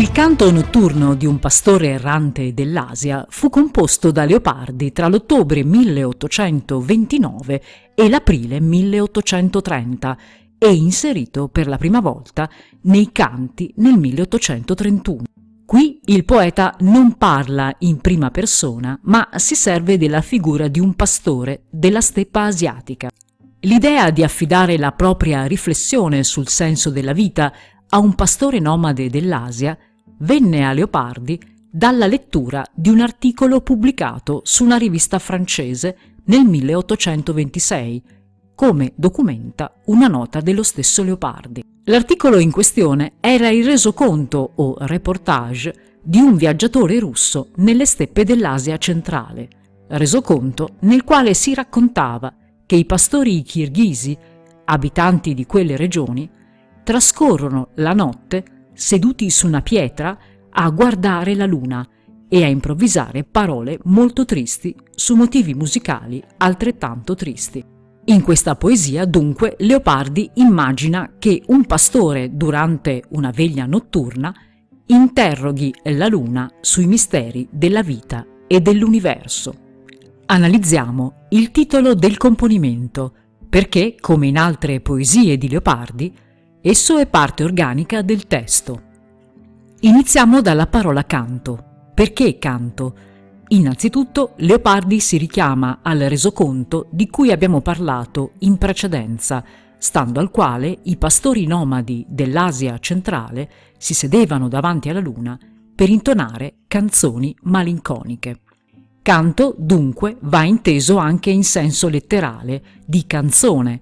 Il canto notturno di un pastore errante dell'Asia fu composto da Leopardi tra l'ottobre 1829 e l'aprile 1830 e inserito per la prima volta nei canti nel 1831. Qui il poeta non parla in prima persona, ma si serve della figura di un pastore della steppa asiatica. L'idea di affidare la propria riflessione sul senso della vita a un pastore nomade dell'Asia venne a Leopardi dalla lettura di un articolo pubblicato su una rivista francese nel 1826, come documenta una nota dello stesso Leopardi. L'articolo in questione era il resoconto o reportage di un viaggiatore russo nelle steppe dell'Asia centrale, resoconto nel quale si raccontava che i pastori kirghisi, abitanti di quelle regioni, trascorrono la notte seduti su una pietra a guardare la luna e a improvvisare parole molto tristi su motivi musicali altrettanto tristi. In questa poesia, dunque, Leopardi immagina che un pastore, durante una veglia notturna, interroghi la luna sui misteri della vita e dell'universo. Analizziamo il titolo del componimento, perché, come in altre poesie di Leopardi, esso è parte organica del testo. Iniziamo dalla parola canto. Perché canto? Innanzitutto Leopardi si richiama al resoconto di cui abbiamo parlato in precedenza, stando al quale i pastori nomadi dell'Asia centrale si sedevano davanti alla luna per intonare canzoni malinconiche. Canto, dunque, va inteso anche in senso letterale, di canzone,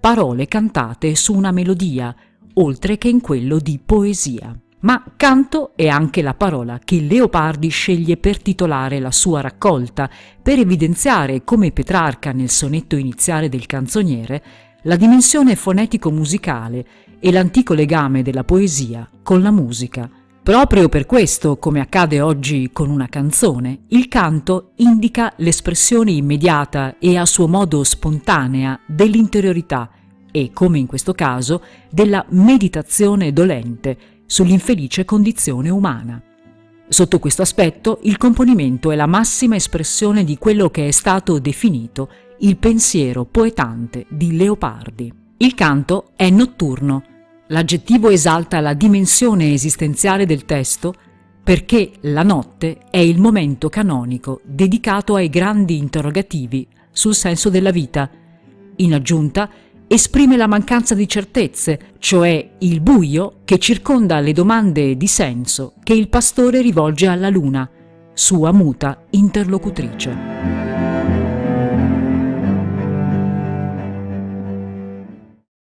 parole cantate su una melodia, oltre che in quello di poesia. Ma canto è anche la parola che Leopardi sceglie per titolare la sua raccolta, per evidenziare, come Petrarca nel sonetto iniziale del canzoniere, la dimensione fonetico-musicale e l'antico legame della poesia con la musica, Proprio per questo, come accade oggi con una canzone, il canto indica l'espressione immediata e a suo modo spontanea dell'interiorità e, come in questo caso, della meditazione dolente sull'infelice condizione umana. Sotto questo aspetto, il componimento è la massima espressione di quello che è stato definito il pensiero poetante di Leopardi. Il canto è notturno, L'aggettivo esalta la dimensione esistenziale del testo perché la notte è il momento canonico dedicato ai grandi interrogativi sul senso della vita. In aggiunta, esprime la mancanza di certezze, cioè il buio che circonda le domande di senso che il pastore rivolge alla luna, sua muta interlocutrice.